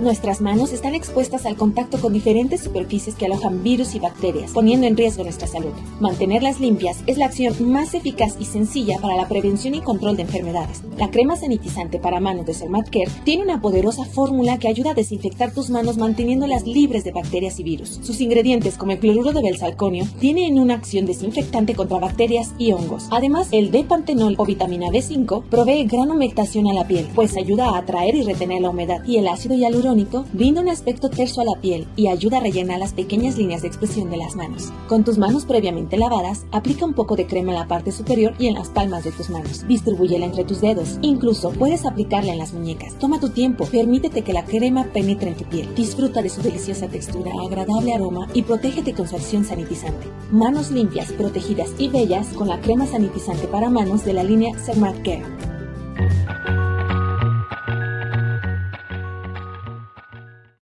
Nuestras manos están expuestas al contacto con diferentes superficies que alojan virus y bacterias, poniendo en riesgo nuestra salud. Mantenerlas limpias es la acción más eficaz y sencilla para la prevención y control de enfermedades. La crema sanitizante para manos de Care tiene una poderosa fórmula que ayuda a desinfectar tus manos manteniéndolas libres de bacterias y virus. Sus ingredientes, como el cloruro de belsalconio, tienen una acción desinfectante contra bacterias y hongos. Además, el D-pantenol o vitamina B5 provee gran humectación a la piel, pues ayuda a atraer y retener la humedad, y el ácido hialurónico brinda un aspecto terso a la piel y ayuda a rellenar las pequeñas líneas de expresión de las manos. Con tus manos previamente lavadas, aplica un poco de crema en la parte superior y en las palmas de tus manos. Distribúyela entre tus dedos. Incluso puedes aplicarla en las muñecas. Toma tu tiempo, permítete que la crema penetre en tu piel. Disfruta de su deliciosa textura, agradable aroma y protégete con su acción sanitizante. Manos limpias, protegidas y bellas con la crema sanitizante para manos de la línea Cermat Care.